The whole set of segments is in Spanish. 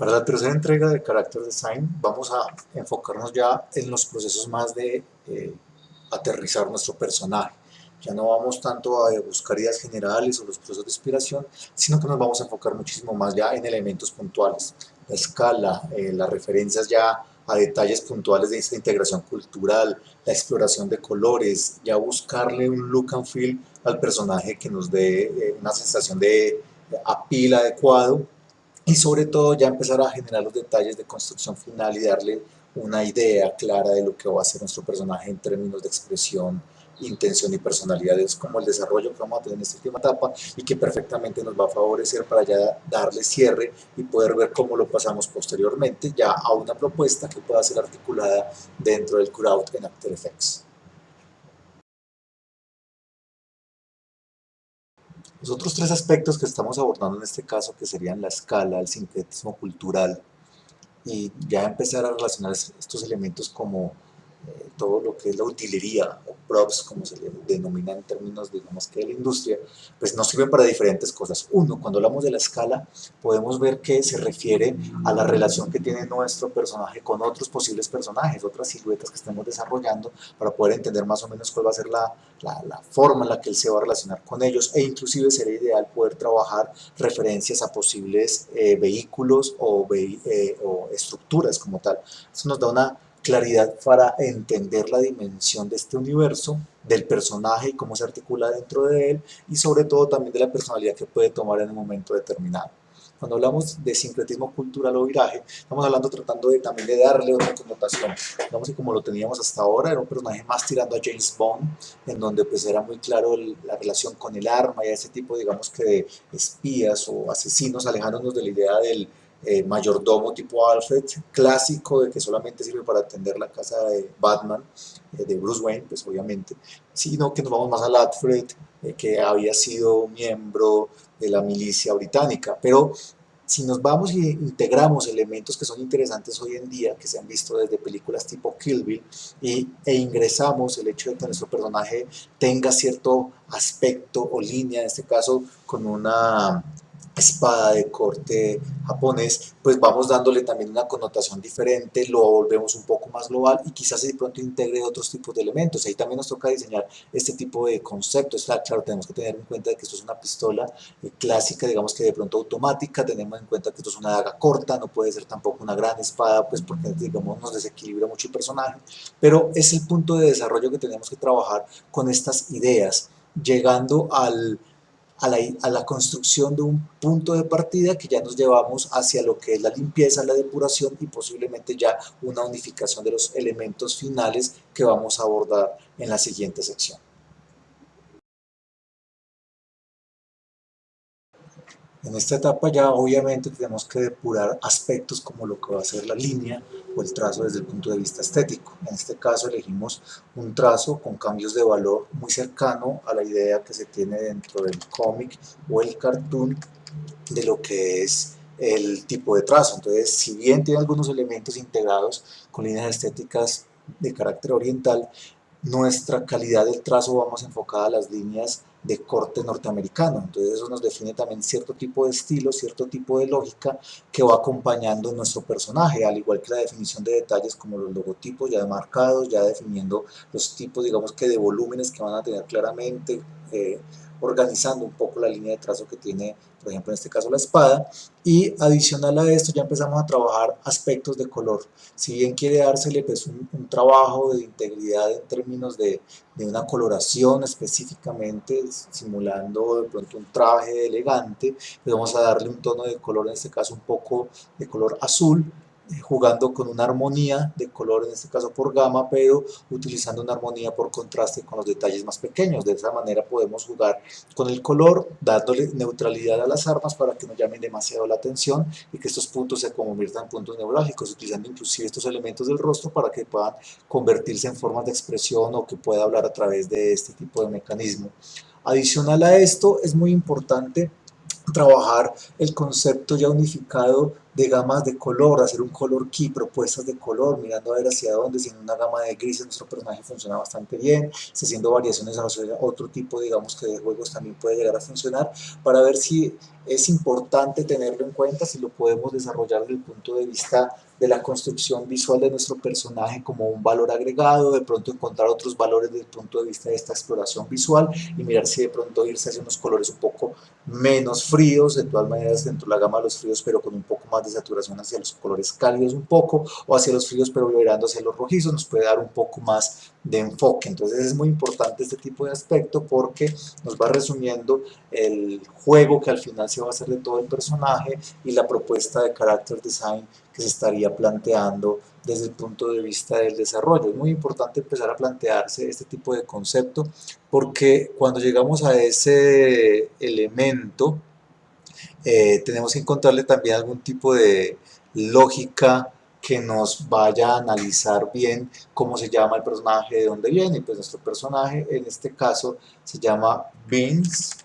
Para la tercera entrega de Character Design vamos a enfocarnos ya en los procesos más de eh, aterrizar nuestro personaje. Ya no vamos tanto a buscar ideas generales o los procesos de inspiración, sino que nos vamos a enfocar muchísimo más ya en elementos puntuales. La escala, eh, las referencias ya a detalles puntuales de esta integración cultural, la exploración de colores, ya buscarle un look and feel al personaje que nos dé eh, una sensación de apil adecuado y sobre todo ya empezar a generar los detalles de construcción final y darle una idea clara de lo que va a ser nuestro personaje en términos de expresión, intención y personalidad. Es como el desarrollo que vamos a tener en esta última etapa y que perfectamente nos va a favorecer para ya darle cierre y poder ver cómo lo pasamos posteriormente ya a una propuesta que pueda ser articulada dentro del crowd en After Effects. Los otros tres aspectos que estamos abordando en este caso, que serían la escala, el sincretismo cultural, y ya empezar a relacionar estos elementos como eh, todo lo que es la utilería o props, como se le denomina en términos, digamos que de la industria, pues nos sirven para diferentes cosas. Uno, cuando hablamos de la escala, podemos ver que se refiere a la relación que tiene nuestro personaje con otros posibles personajes, otras siluetas que estemos desarrollando, para poder entender más o menos cuál va a ser la, la, forma en la que él se va a relacionar con ellos, e inclusive sería ideal poder trabajar referencias a posibles eh, vehículos o, eh, o estructuras como tal. Eso nos da una claridad para entender la dimensión de este universo, del personaje y cómo se articula dentro de él y sobre todo también de la personalidad que puede tomar en un momento determinado. Cuando hablamos de sincretismo cultural o viraje, estamos hablando tratando de también de darle otra connotación. Digamos que como lo teníamos hasta ahora, era un personaje más tirando a James Bond, en donde pues era muy claro la relación con el arma y ese tipo, digamos que de espías o asesinos, alejándonos de la idea del, eh, mayordomo tipo Alfred, clásico de que solamente sirve para atender la casa de Batman, eh, de Bruce Wayne, pues obviamente, sino que nos vamos más al Alfred, eh, que había sido miembro de la milicia británica, pero si nos vamos e integramos elementos que son interesantes hoy en día, que se han visto desde películas tipo Kill Bill, y, e ingresamos el hecho de que nuestro personaje tenga cierto aspecto o línea, en este caso con una espada de corte japonés, pues vamos dándole también una connotación diferente, lo volvemos un poco más global y quizás de pronto integre otros tipos de elementos. Ahí también nos toca diseñar este tipo de conceptos. Claro, tenemos que tener en cuenta que esto es una pistola eh, clásica, digamos que de pronto automática, tenemos en cuenta que esto es una daga corta, no puede ser tampoco una gran espada, pues porque digamos nos desequilibra mucho el personaje, pero es el punto de desarrollo que tenemos que trabajar con estas ideas, llegando al a la, construcción de un punto de partida que ya nos llevamos hacia lo que es la limpieza, la depuración y posiblemente ya una unificación de los elementos finales que vamos a abordar en la siguiente sección. En esta etapa ya obviamente tenemos que depurar aspectos como lo que va a ser la línea o el trazo desde el punto de vista estético. En este caso elegimos un trazo con cambios de valor muy cercano a la idea que se tiene dentro del cómic o el cartoon de lo que es el tipo de trazo. Entonces, si bien tiene algunos elementos integrados con líneas estéticas de carácter oriental, nuestra calidad del trazo vamos enfocada a las líneas de corte norteamericano. Entonces eso nos define también cierto tipo de estilo, cierto tipo de lógica que va acompañando nuestro personaje, al igual que la definición de detalles como los logotipos ya marcados, ya definiendo los tipos, digamos que de volúmenes que van a tener claramente, eh, organizando un poco la línea de trazo que tiene, por ejemplo, en este caso la espada, y adicional a esto ya empezamos a trabajar aspectos de color. Si bien quiere dársele pues, un, trabajo de integridad en términos de, de, una coloración específicamente, simulando de pronto un traje elegante, pues vamos a darle un tono de color, en este caso un poco de color azul, jugando con una armonía de color, en este caso por gama, pero utilizando una armonía por contraste con los detalles más pequeños. De esa manera podemos jugar con el color, dándole neutralidad a las armas para que no llamen demasiado la atención y que estos puntos se conviertan en puntos neurálgicos, utilizando inclusive estos elementos del rostro para que puedan convertirse en formas de expresión o que pueda hablar a través de este tipo de mecanismo. Adicional a esto, es muy importante trabajar el concepto ya unificado de gamas de color, hacer un color key, propuestas de color, mirando a ver hacia dónde, si en una gama de grises nuestro personaje funciona bastante bien, si haciendo variaciones a otro tipo, digamos, que de juegos también puede llegar a funcionar, para ver si es importante tenerlo en cuenta si lo podemos desarrollar desde el punto de vista de la construcción visual de nuestro personaje como un valor agregado, de pronto encontrar otros valores desde el punto de vista de esta exploración visual y mirar si de pronto irse hacia unos colores un poco menos fríos, de todas maneras dentro de la gama de los fríos pero con un poco más de saturación hacia los colores cálidos un poco o hacia los fríos pero vibrando hacia los rojizos nos puede dar un poco más de enfoque. Entonces es muy importante este tipo de aspecto porque nos va resumiendo el juego que al final se va a hacer de todo el personaje y la propuesta de character design que se estaría planteando desde el punto de vista del desarrollo. Es muy importante empezar a plantearse este tipo de concepto porque cuando llegamos a ese elemento eh, tenemos que encontrarle también algún tipo de lógica que nos vaya a analizar bien cómo se llama el personaje, de dónde viene, pues nuestro personaje en este caso se llama Vince,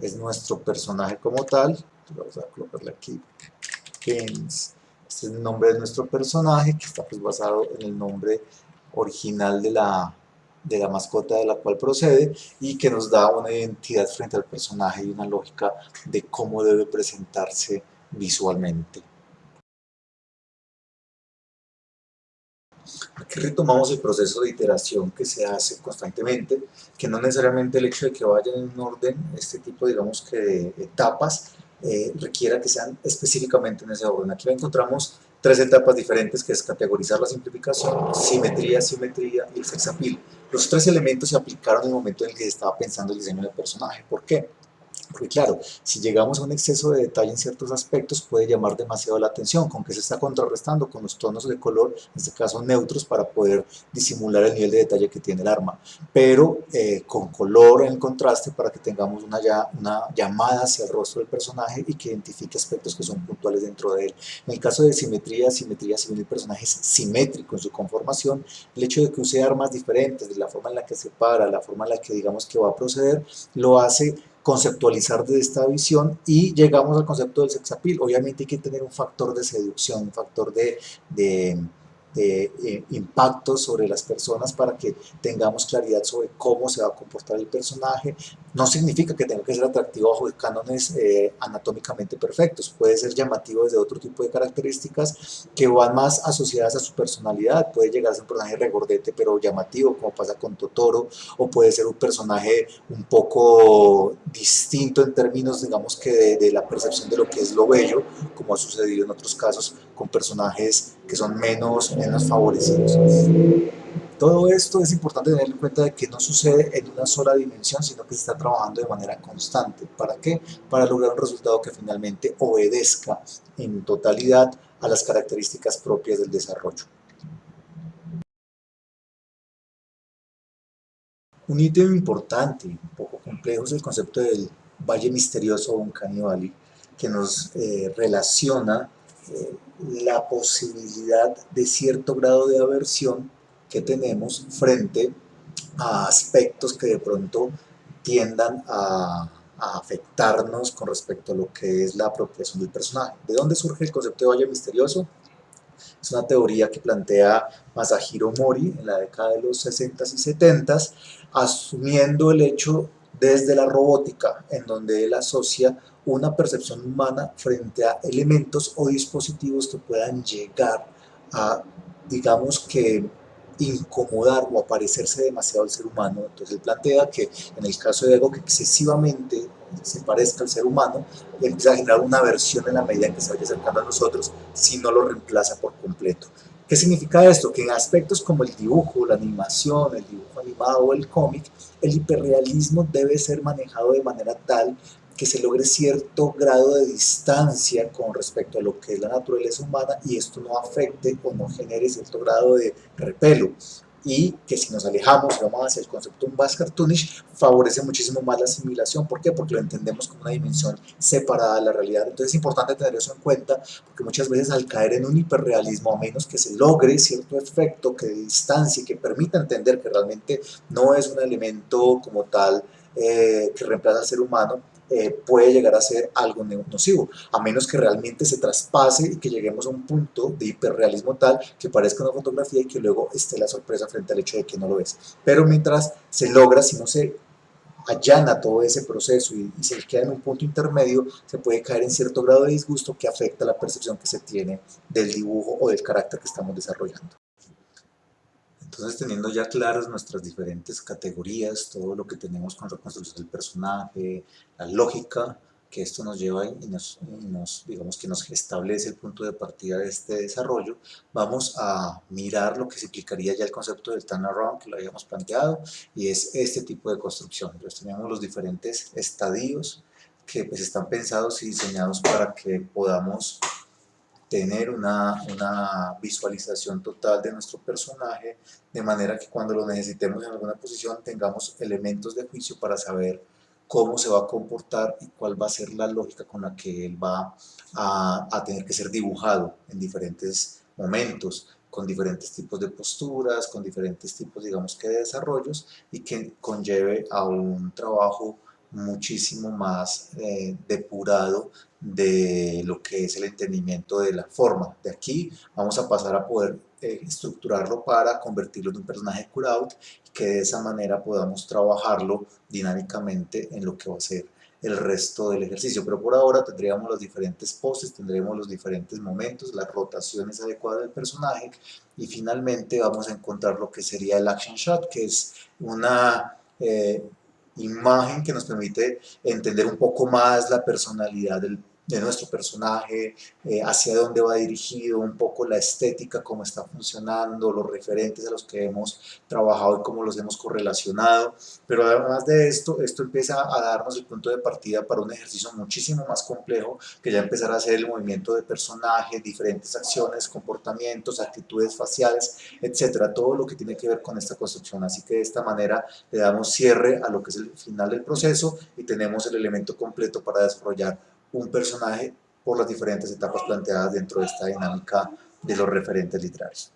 es nuestro personaje como tal, vamos a colocarle aquí, Vince, este es el nombre de nuestro personaje que está pues basado en el nombre original de la, de la mascota de la cual procede y que nos da una identidad frente al personaje y una lógica de cómo debe presentarse visualmente. Aquí retomamos el proceso de iteración que se hace constantemente, que no necesariamente el hecho de que vayan en un orden, este tipo digamos que de etapas, eh, requiera que sean específicamente en ese orden. Aquí encontramos tres etapas diferentes que es categorizar la simplificación, simetría, simetría y el sexapil. Los tres elementos se aplicaron en el momento en el que se estaba pensando el diseño del personaje. ¿Por qué? Porque claro, si llegamos a un exceso de detalle en ciertos aspectos puede llamar demasiado la atención, con que se está contrarrestando con los tonos de color, en este caso neutros, para poder disimular el nivel de detalle que tiene el arma, pero eh, con color en contraste para que tengamos una, llamada hacia el rostro del personaje y que identifique aspectos que son puntuales dentro de él. En el caso de simetría, simetría si el personaje es simétrico en su conformación, el hecho de que use armas diferentes, de la forma en la que se para, la forma en la que digamos que va a proceder, lo hace conceptualizar de esta visión y llegamos al concepto del sexapil. Obviamente hay que tener un factor de seducción, un factor de, de de eh, impacto sobre las personas para que tengamos claridad sobre cómo se va a comportar el personaje. No significa que tenga que ser atractivo bajo cánones eh, anatómicamente perfectos, puede ser llamativo desde otro tipo de características que van más asociadas a su personalidad. Puede llegar a ser un personaje regordete pero llamativo, como pasa con Totoro, o puede ser un personaje un poco distinto en términos, digamos que de la percepción de lo que es lo bello, como ha sucedido en otros casos con personajes que son menos menos favorecidos. Todo esto es importante tener en cuenta de que no sucede en una sola dimensión, sino que se está trabajando de manera constante. ¿Para qué? Para lograr un resultado que finalmente obedezca en totalidad a las características propias del desarrollo. Un ítem importante, un poco complejo, es el concepto del Valle Misterioso o un Valley, que nos eh, relaciona la posibilidad de cierto grado de aversión que tenemos frente a aspectos que de pronto tiendan a, afectarnos con respecto a lo que es la apropiación del personaje. ¿De dónde surge el concepto de valle misterioso? Es una teoría que plantea Masahiro Mori en la década de los 60s y 70s, asumiendo el hecho desde la robótica, en donde él asocia una percepción humana frente a elementos o dispositivos que puedan llegar a, digamos que, incomodar o aparecerse demasiado al ser humano. Entonces él plantea que en el caso de algo que excesivamente se parezca al ser humano, empieza a generar una aversión en la medida en que se vaya acercando a nosotros si no lo reemplaza por completo. ¿Qué significa esto? Que en aspectos como el dibujo, la animación, el dibujo o el cómic, el hiperrealismo debe ser manejado de manera tal que se logre cierto grado de distancia con respecto a lo que es la naturaleza humana y esto no afecte o no genere cierto grado de repelo y que si nos alejamos y vamos hacia el concepto más cartoonish favorece muchísimo más la asimilación. ¿Por qué? Porque lo entendemos como una dimensión separada de la realidad. Entonces es importante tener eso en cuenta porque muchas veces al caer en un hiperrealismo, a menos que se logre cierto efecto que distancie, que permita entender que realmente no es un elemento como tal eh, que reemplaza al ser humano, eh, puede llegar a ser algo nocivo, a menos que realmente se traspase y que lleguemos a un punto de hiperrealismo tal que parezca una fotografía y que luego esté la sorpresa frente al hecho de que no lo es. Pero mientras se logra, si no se allana todo ese proceso y, y, se queda en un punto intermedio, se puede caer en cierto grado de disgusto que afecta la percepción que se tiene del dibujo o del carácter que estamos desarrollando. Entonces, teniendo ya claras nuestras diferentes categorías, todo lo que tenemos con reconstrucción del personaje, la lógica, que esto nos lleva y nos, nos, digamos que nos establece el punto de partida de este desarrollo, vamos a mirar lo que se implicaría ya el concepto del turnaround que lo habíamos planteado y es este tipo de construcción. Entonces tenemos los diferentes estadios que pues están pensados y diseñados para que podamos tener una, una, visualización total de nuestro personaje, de manera que cuando lo necesitemos en alguna posición tengamos elementos de juicio para saber cómo se va a comportar y cuál va a ser la lógica con la que él va a, a tener que ser dibujado en diferentes momentos, con diferentes tipos de posturas, con diferentes tipos, digamos que de desarrollos y que conlleve a un trabajo muchísimo más eh, depurado de lo que es el entendimiento de la forma. De aquí vamos a pasar a poder eh, estructurarlo para convertirlo en un personaje cutout y que de esa manera podamos trabajarlo dinámicamente en lo que va a ser el resto del ejercicio. Pero por ahora tendríamos las diferentes poses, tendremos los diferentes momentos, las rotaciones adecuadas del personaje y finalmente vamos a encontrar lo que sería el action shot, que es una... Eh, imagen que nos permite entender un poco más la personalidad del de nuestro personaje, eh, hacia dónde va dirigido, un poco la estética, cómo está funcionando, los referentes a los que hemos trabajado y cómo los hemos correlacionado. Pero además de esto, esto empieza a darnos el punto de partida para un ejercicio muchísimo más complejo, que ya empezará a ser el movimiento de personaje, diferentes acciones, comportamientos, actitudes faciales, etcétera, todo lo que tiene que ver con esta construcción. Así que de esta manera le damos cierre a lo que es el final del proceso y tenemos el elemento completo para desarrollar un personaje por las diferentes etapas planteadas dentro de esta dinámica de los referentes literarios.